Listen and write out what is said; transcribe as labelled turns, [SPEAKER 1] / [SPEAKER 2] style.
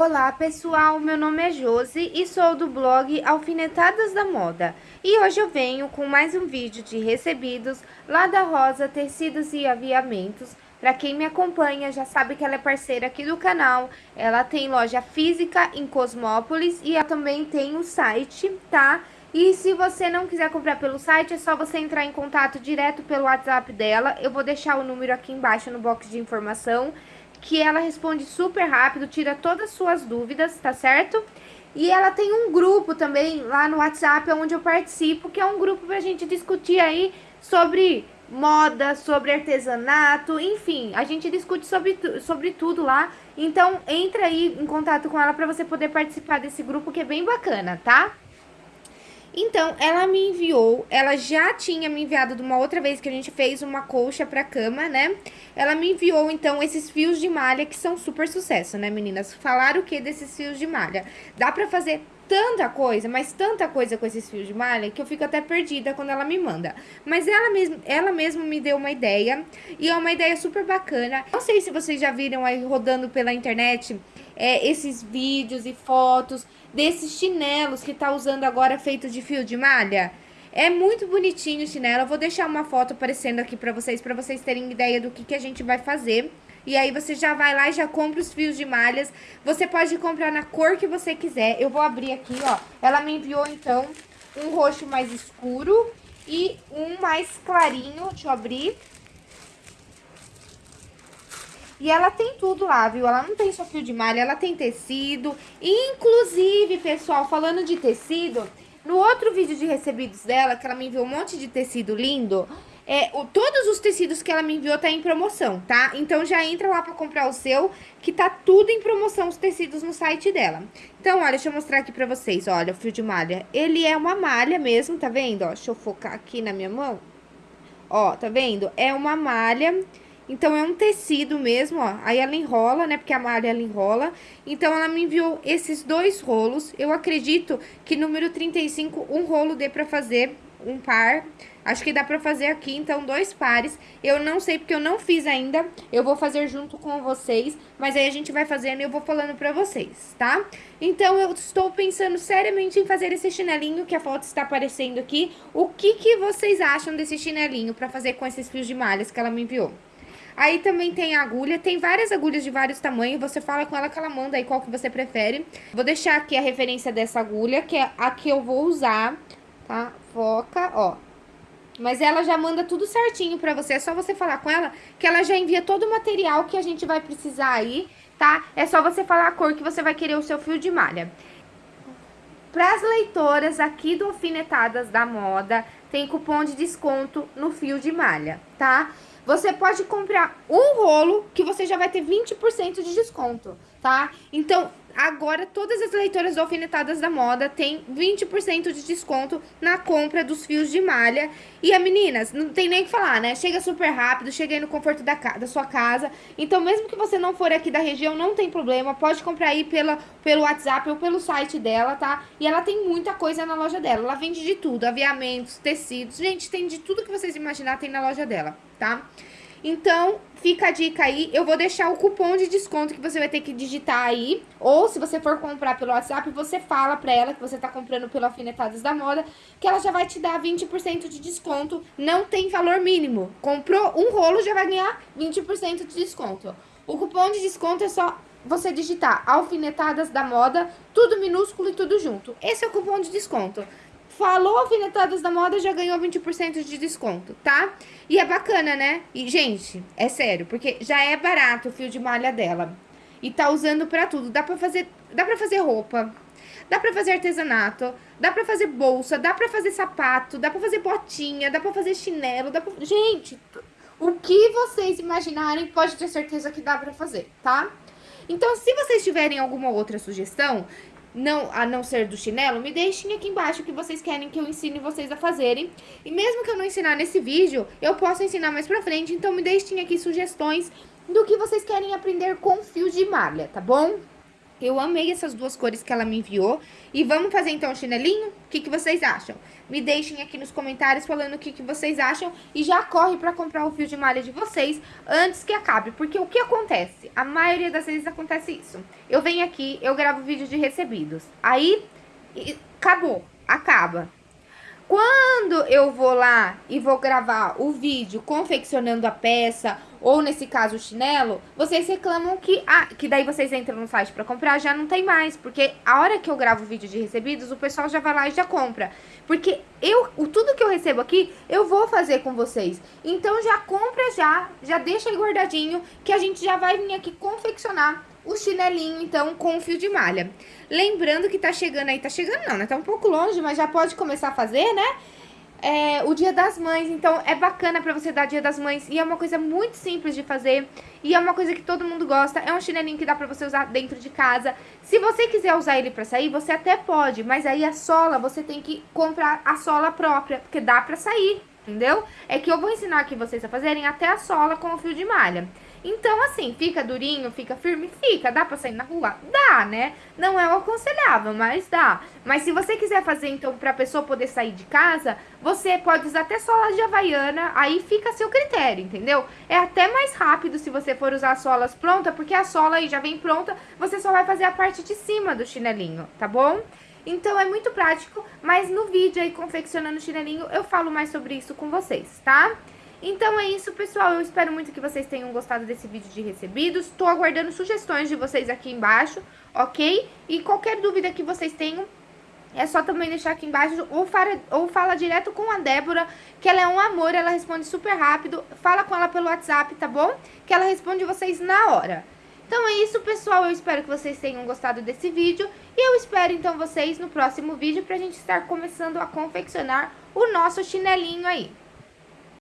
[SPEAKER 1] Olá pessoal, meu nome é Josi e sou do blog Alfinetadas da Moda e hoje eu venho com mais um vídeo de recebidos lá da Rosa Tecidos e Aviamentos. Para quem me acompanha já sabe que ela é parceira aqui do canal, ela tem loja física em Cosmópolis e ela também tem o site, tá? E se você não quiser comprar pelo site, é só você entrar em contato direto pelo WhatsApp dela. Eu vou deixar o número aqui embaixo no box de informação que ela responde super rápido, tira todas as suas dúvidas, tá certo? E ela tem um grupo também lá no WhatsApp onde eu participo, que é um grupo pra gente discutir aí sobre moda, sobre artesanato, enfim, a gente discute sobre, sobre tudo lá. Então, entra aí em contato com ela para você poder participar desse grupo que é bem bacana, tá? Então, ela me enviou, ela já tinha me enviado de uma outra vez que a gente fez uma colcha pra cama, né? Ela me enviou, então, esses fios de malha que são super sucesso, né, meninas? Falaram o que desses fios de malha? Dá pra fazer tanta coisa, mas tanta coisa com esses fios de malha que eu fico até perdida quando ela me manda. Mas ela mesmo, ela mesmo me deu uma ideia e é uma ideia super bacana. Não sei se vocês já viram aí rodando pela internet é, esses vídeos e fotos desses chinelos que tá usando agora feito de fio de malha. É muito bonitinho o chinelo, eu vou deixar uma foto aparecendo aqui pra vocês, pra vocês terem ideia do que, que a gente vai fazer. E aí você já vai lá e já compra os fios de malhas. Você pode comprar na cor que você quiser. Eu vou abrir aqui, ó. Ela me enviou, então, um roxo mais escuro e um mais clarinho. Deixa eu abrir. E ela tem tudo lá, viu? Ela não tem só fio de malha, ela tem tecido. Inclusive, pessoal, falando de tecido, no outro vídeo de recebidos dela, que ela me enviou um monte de tecido lindo, é, o, todos os tecidos que ela me enviou tá em promoção, tá? Então já entra lá pra comprar o seu, que tá tudo em promoção, os tecidos no site dela. Então, olha, deixa eu mostrar aqui pra vocês, olha, o fio de malha. Ele é uma malha mesmo, tá vendo? Ó, deixa eu focar aqui na minha mão. Ó, tá vendo? É uma malha então, é um tecido mesmo, ó. Aí ela enrola, né? Porque a malha ela enrola. Então, ela me enviou esses dois rolos. Eu acredito que número 35, um rolo dê pra fazer um par. Acho que dá pra fazer aqui, então, dois pares. Eu não sei, porque eu não fiz ainda. Eu vou fazer junto com vocês. Mas aí a gente vai fazendo e eu vou falando pra vocês, tá? Então, eu estou pensando seriamente em fazer esse chinelinho que a foto está aparecendo aqui. O que que vocês acham desse chinelinho pra fazer com esses fios de malhas que ela me enviou? Aí também tem agulha, tem várias agulhas de vários tamanhos, você fala com ela que ela manda aí qual que você prefere. Vou deixar aqui a referência dessa agulha, que é a que eu vou usar, tá? Foca, ó. Mas ela já manda tudo certinho pra você, é só você falar com ela que ela já envia todo o material que a gente vai precisar aí, tá? É só você falar a cor que você vai querer o seu fio de malha. Para as leitoras aqui do Alfinetadas da Moda, tem cupom de desconto no fio de malha, tá? Você pode comprar um rolo que você já vai ter 20% de desconto, tá? Então, agora todas as leitoras alfinetadas da moda têm 20% de desconto na compra dos fios de malha. E a meninas, não tem nem o que falar, né? Chega super rápido, chega aí no conforto da, da sua casa. Então, mesmo que você não for aqui da região, não tem problema. Pode comprar aí pela, pelo WhatsApp ou pelo site dela, tá? E ela tem muita coisa na loja dela. Ela vende de tudo, aviamentos, tecidos. Gente, tem de tudo que vocês imaginar tem na loja dela, tá? Então, fica a dica aí. Eu vou deixar o cupom de desconto que você vai ter que digitar aí. Ou, se você for comprar pelo WhatsApp, você fala pra ela que você tá comprando pelo Alfinetadas da Moda, que ela já vai te dar 20% de desconto. Não tem valor mínimo. Comprou um rolo, já vai ganhar 20% de desconto. O cupom de desconto é só você digitar Alfinetadas da Moda, tudo minúsculo e tudo junto. Esse é o cupom de desconto. Falou alfinetadas da moda, já ganhou 20% de desconto, tá? E é bacana, né? E, gente, é sério, porque já é barato o fio de malha dela. E tá usando pra tudo. Dá pra fazer, dá pra fazer roupa, dá pra fazer artesanato, dá pra fazer bolsa, dá pra fazer sapato, dá pra fazer botinha, dá pra fazer chinelo, dá pra... Gente, o que vocês imaginarem, pode ter certeza que dá pra fazer, tá? Então, se vocês tiverem alguma outra sugestão, não, a não ser do chinelo, me deixem aqui embaixo o que vocês querem que eu ensine vocês a fazerem. E mesmo que eu não ensinar nesse vídeo, eu posso ensinar mais pra frente, então me deixem aqui sugestões do que vocês querem aprender com fio de malha, tá bom? Eu amei essas duas cores que ela me enviou. E vamos fazer então o chinelinho? O que, que vocês acham? Me deixem aqui nos comentários falando o que, que vocês acham. E já corre pra comprar o fio de malha de vocês antes que acabe. Porque o que acontece? A maioria das vezes acontece isso. Eu venho aqui, eu gravo vídeo de recebidos. Aí, acabou, acaba. Quando eu vou lá e vou gravar o vídeo confeccionando a peça, ou nesse caso o chinelo, vocês reclamam que, ah, que daí vocês entram no site pra comprar, já não tem mais, porque a hora que eu gravo o vídeo de recebidos, o pessoal já vai lá e já compra. Porque eu, o, tudo que eu recebo aqui, eu vou fazer com vocês. Então já compra já, já deixa aí guardadinho, que a gente já vai vir aqui confeccionar o chinelinho, então, com fio de malha. Lembrando que tá chegando aí, tá chegando não, né? Tá um pouco longe, mas já pode começar a fazer, né? É, o dia das mães, então é bacana pra você dar dia das mães e é uma coisa muito simples de fazer e é uma coisa que todo mundo gosta, é um chinelinho que dá pra você usar dentro de casa. Se você quiser usar ele pra sair, você até pode, mas aí a sola, você tem que comprar a sola própria, porque dá pra sair, entendeu? É que eu vou ensinar aqui vocês a fazerem até a sola com o fio de malha. Então, assim, fica durinho, fica firme? Fica. Dá pra sair na rua? Dá, né? Não é o aconselhável, mas dá. Mas se você quiser fazer, então, pra pessoa poder sair de casa, você pode usar até sola de havaiana, aí fica a seu critério, entendeu? É até mais rápido se você for usar solas pronta, porque a sola aí já vem pronta, você só vai fazer a parte de cima do chinelinho, tá bom? Então é muito prático, mas no vídeo aí confeccionando o chinelinho eu falo mais sobre isso com vocês, tá? Então é isso, pessoal. Eu espero muito que vocês tenham gostado desse vídeo de recebidos. Tô aguardando sugestões de vocês aqui embaixo, ok? E qualquer dúvida que vocês tenham, é só também deixar aqui embaixo ou fala, ou fala direto com a Débora, que ela é um amor, ela responde super rápido. Fala com ela pelo WhatsApp, tá bom? Que ela responde vocês na hora. Então é isso, pessoal. Eu espero que vocês tenham gostado desse vídeo. E eu espero, então, vocês no próximo vídeo pra gente estar começando a confeccionar o nosso chinelinho aí.